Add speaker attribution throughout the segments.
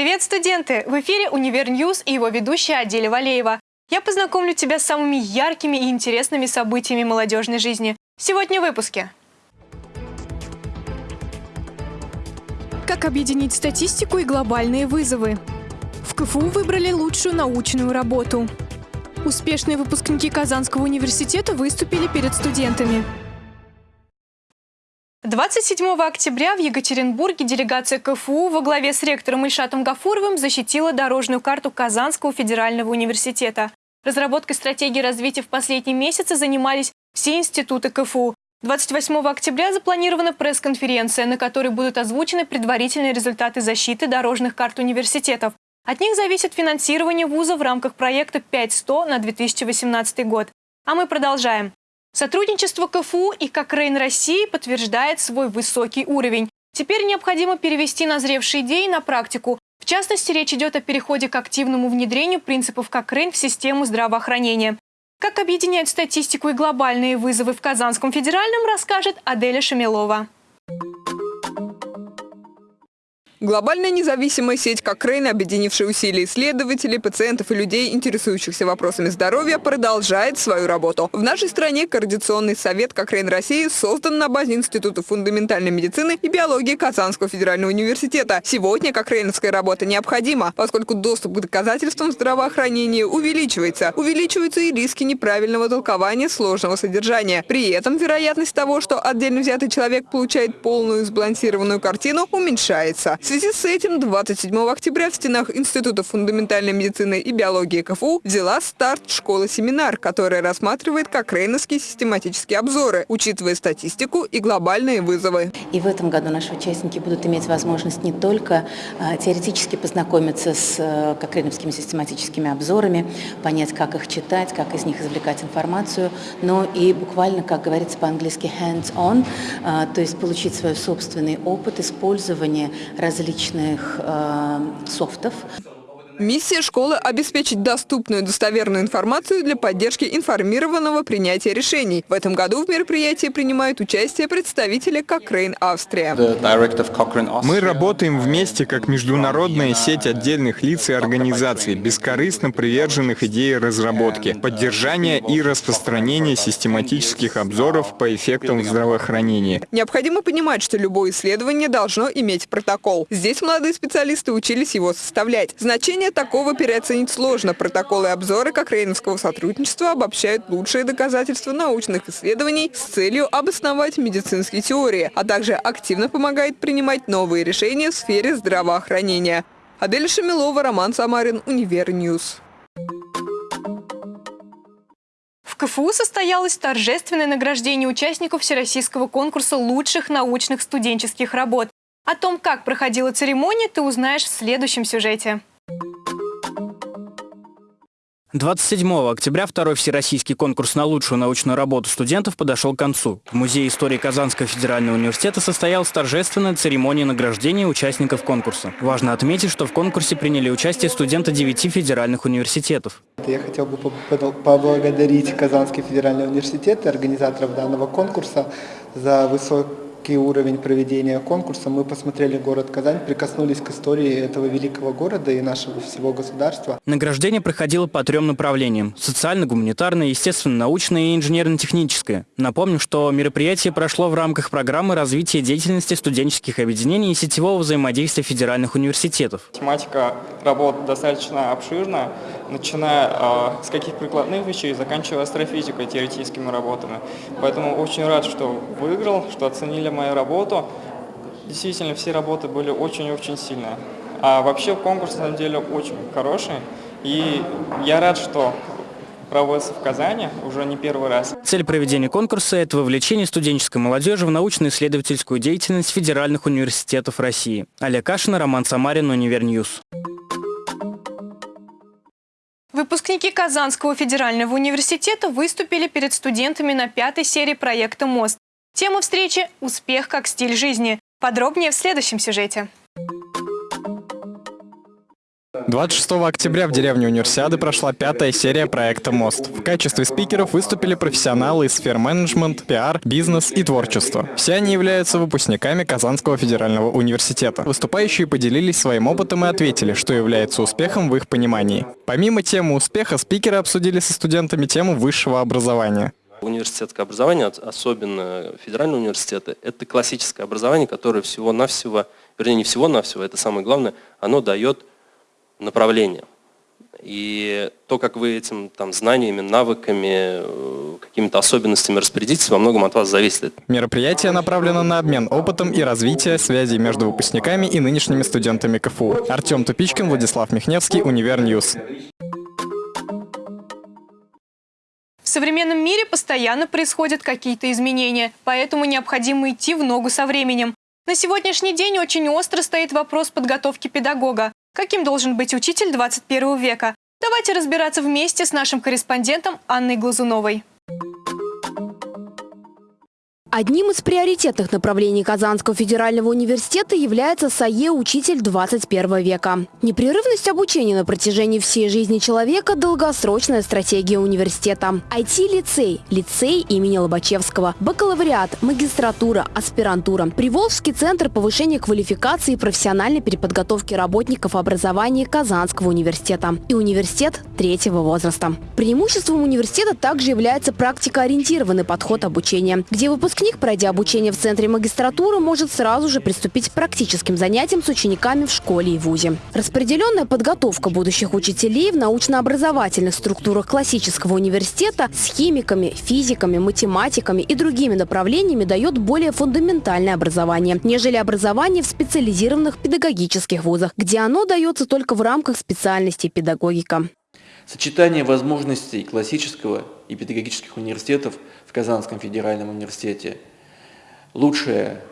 Speaker 1: Привет, студенты! В эфире «Univer News» и его ведущая Аделя Валеева. Я познакомлю тебя с самыми яркими и интересными событиями молодежной жизни. Сегодня в выпуске. Как объединить статистику и глобальные вызовы? В КФУ выбрали лучшую научную работу. Успешные выпускники Казанского университета выступили перед студентами. 27 октября в Екатеринбурге делегация КФУ во главе с ректором Ильшатом Гафуровым защитила дорожную карту Казанского федерального университета. Разработкой стратегии развития в последние месяцы занимались все институты КФУ. 28 октября запланирована пресс-конференция, на которой будут озвучены предварительные результаты защиты дорожных карт университетов. От них зависит финансирование вуза в рамках проекта 5100 на 2018 год. А мы продолжаем. Сотрудничество КФУ и Кокрейн России подтверждает свой высокий уровень. Теперь необходимо перевести назревшие идеи на практику. В частности, речь идет о переходе к активному внедрению принципов Кокрейн в систему здравоохранения. Как объединять статистику и глобальные вызовы в Казанском федеральном, расскажет Аделя Шамилова.
Speaker 2: Глобальная независимая сеть Кокрейн, объединившая усилия исследователей, пациентов и людей, интересующихся вопросами здоровья, продолжает свою работу. В нашей стране Координационный совет Кокрейн России создан на базе Института фундаментальной медицины и биологии Казанского федерального университета. Сегодня кокрейновская работа необходима, поскольку доступ к доказательствам здравоохранения увеличивается. Увеличиваются и риски неправильного толкования сложного содержания. При этом вероятность того, что отдельно взятый человек получает полную сбалансированную картину, уменьшается связи с этим 27 октября в стенах Института фундаментальной медицины и биологии КФУ взяла старт школа-семинар, которая рассматривает как рейновские систематические обзоры, учитывая статистику и глобальные вызовы.
Speaker 3: И в этом году наши участники будут иметь возможность не только э, теоретически познакомиться с э, кокрейновскими систематическими обзорами, понять, как их читать, как из них извлекать информацию, но и буквально, как говорится по-английски, hands-on, э, то есть получить свой собственный опыт использования различных различных э, софтов.
Speaker 2: Миссия школы – обеспечить доступную достоверную информацию для поддержки информированного принятия решений. В этом году в мероприятии принимают участие представители Cochrane Австрия.
Speaker 4: Мы работаем вместе как международная сеть отдельных лиц и организаций, бескорыстно приверженных идее разработки, поддержания и распространения систематических обзоров по эффектам здравоохранения.
Speaker 2: Необходимо понимать, что любое исследование должно иметь протокол. Здесь молодые специалисты учились его составлять. Значение такого переоценить сложно. Протоколы и обзоры Кокрейновского сотрудничества обобщают лучшие доказательства научных исследований с целью обосновать медицинские теории, а также активно помогает принимать новые решения в сфере здравоохранения. Адель Шамилова, Роман Самарин, Univer
Speaker 1: News. КФУ состоялось торжественное награждение участников Всероссийского конкурса лучших научных студенческих работ. О том, как проходила церемония, ты узнаешь в следующем сюжете.
Speaker 5: 27 октября второй всероссийский конкурс на лучшую научную работу студентов подошел к концу. В Музее истории Казанского федерального университета состоялась торжественная церемония награждения участников конкурса. Важно отметить, что в конкурсе приняли участие студенты девяти федеральных университетов.
Speaker 6: Я хотел бы поблагодарить Казанский федеральный университет и организаторов данного конкурса за высокий высокий уровень проведения конкурса. Мы посмотрели город Казань, прикоснулись к истории этого великого города и нашего всего государства.
Speaker 5: Награждение проходило по трем направлениям – социально-гуманитарное, естественно-научное и инженерно-техническое. Напомню, что мероприятие прошло в рамках программы развития деятельности студенческих объединений и сетевого взаимодействия федеральных университетов.
Speaker 7: Тематика работ достаточно обширна, начиная э, с каких прикладных вещей, заканчивая астрофизикой, теоретическими работами. Поэтому очень рад, что выиграл, что оценили мою работу. Действительно, все работы были очень-очень сильные. А вообще конкурс, на самом деле, очень хороший. И я рад, что проводится в Казани уже не первый раз.
Speaker 5: Цель проведения конкурса – это вовлечение студенческой молодежи в научно-исследовательскую деятельность федеральных университетов России. Олег Кашин, Роман Самарин, Univer News.
Speaker 1: Выпускники Казанского федерального университета выступили перед студентами на пятой серии проекта «Мост». Тема встречи – «Успех как стиль жизни». Подробнее в следующем сюжете.
Speaker 8: 26 октября в деревне Универсиады прошла пятая серия проекта «Мост». В качестве спикеров выступили профессионалы из сфер менеджмент, пиар, бизнес и творчества. Все они являются выпускниками Казанского федерального университета. Выступающие поделились своим опытом и ответили, что является успехом в их понимании. Помимо темы успеха, спикеры обсудили со студентами тему высшего образования.
Speaker 9: Университетское образование, особенно федеральные университеты, это классическое образование, которое всего-навсего, вернее не всего-навсего, это самое главное, оно дает направление. И то, как вы этим там, знаниями, навыками, э, какими-то особенностями распорядитесь, во многом от вас зависит.
Speaker 8: Мероприятие направлено на обмен опытом и развитие связей между выпускниками и нынешними студентами КФУ. Артем Тупичкин, Владислав Михневский, Univer News.
Speaker 1: В современном мире постоянно происходят какие-то изменения, поэтому необходимо идти в ногу со временем. На сегодняшний день очень остро стоит вопрос подготовки педагога. Каким должен быть учитель 21 века? Давайте разбираться вместе с нашим корреспондентом Анной Глазуновой.
Speaker 10: Одним из приоритетных направлений Казанского федерального университета является САЕ «Учитель 21 века». Непрерывность обучения на протяжении всей жизни человека – долгосрочная стратегия университета. IT-лицей, лицей имени Лобачевского, бакалавриат, магистратура, аспирантура, Приволжский центр повышения квалификации и профессиональной переподготовки работников образования Казанского университета и университет третьего возраста. Преимуществом университета также является практикоориентированный подход обучения, где выпускники Выпускник, пройдя обучение в Центре магистратуры, может сразу же приступить к практическим занятиям с учениками в школе и вузе. Распределенная подготовка будущих учителей в научно-образовательных структурах классического университета с химиками, физиками, математиками и другими направлениями дает более фундаментальное образование, нежели образование в специализированных педагогических вузах, где оно дается только в рамках специальности педагогика.
Speaker 11: Сочетание возможностей классического и педагогических университетов в Казанском федеральном университете, лучшая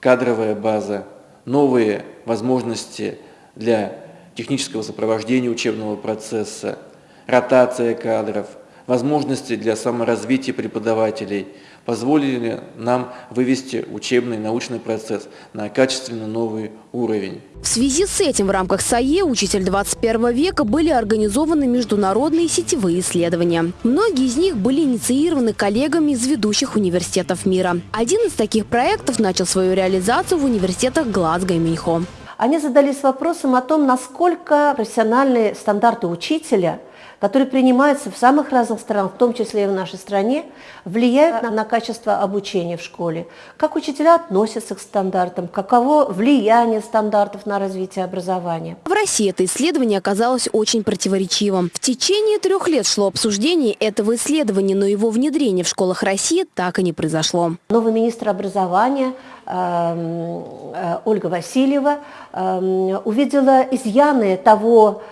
Speaker 11: кадровая база, новые возможности для технического сопровождения учебного процесса, ротация кадров, возможности для саморазвития преподавателей – позволили нам вывести учебный научный процесс на качественно новый уровень.
Speaker 10: В связи с этим в рамках САЕ «Учитель 21 века» были организованы международные сетевые исследования. Многие из них были инициированы коллегами из ведущих университетов мира. Один из таких проектов начал свою реализацию в университетах Глазго и Минхо.
Speaker 12: Они задались вопросом о том, насколько профессиональные стандарты учителя – которые принимаются в самых разных странах, в том числе и в нашей стране, влияют на, на качество обучения в школе. Как учителя относятся к стандартам, каково влияние стандартов на развитие образования.
Speaker 10: В России это исследование оказалось очень противоречивым. В течение трех лет шло обсуждение этого исследования, но его внедрение в школах России так и не произошло.
Speaker 12: Новый министр образования эм, э, Ольга Васильева эм, увидела изъяны того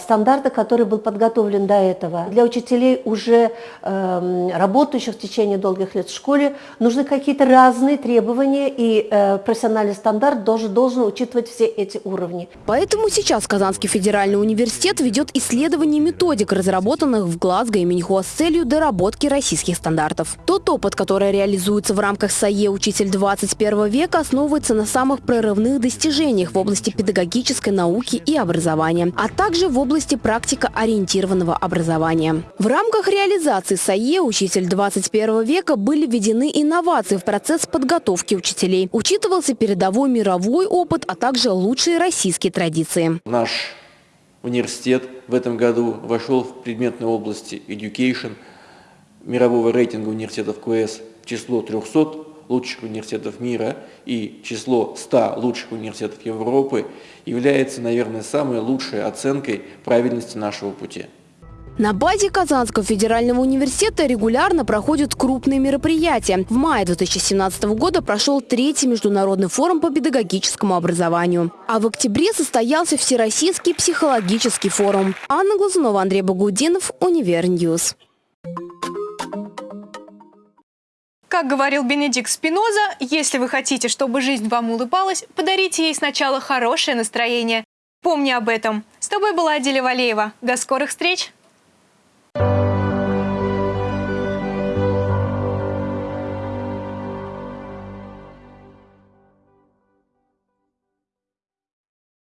Speaker 12: стандарта, который был подготовлен до этого. Для учителей, уже э, работающих в течение долгих лет в школе, нужны какие-то разные требования, и э, профессиональный стандарт должен, должен учитывать все эти уровни.
Speaker 10: Поэтому сейчас Казанский федеральный университет ведет исследование методик, разработанных в Глазго и Минхуа с целью доработки российских стандартов. Тот опыт, который реализуется в рамках САЕ «Учитель 21 века», основывается на самых прорывных достижениях в области педагогической науки и образования, а также в области практико-ориентированного образования. В рамках реализации САЕ «Учитель 21 века» были введены инновации в процесс подготовки учителей. Учитывался передовой мировой опыт, а также лучшие российские традиции.
Speaker 11: Наш университет в этом году вошел в предметной области education мирового рейтинга университетов QS в число 300 лучших университетов мира и число 100 лучших университетов Европы является, наверное, самой лучшей оценкой правильности нашего пути.
Speaker 10: На базе Казанского федерального университета регулярно проходят крупные мероприятия. В мае 2017 года прошел третий международный форум по педагогическому образованию. А в октябре состоялся Всероссийский психологический форум. Анна Глазунова, Андрей Багудинов, Univer News.
Speaker 1: Как говорил Бенедикт Спиноза, если вы хотите, чтобы жизнь вам улыбалась, подарите ей сначала хорошее настроение. Помни об этом. С тобой была Аделя Валеева. До скорых встреч!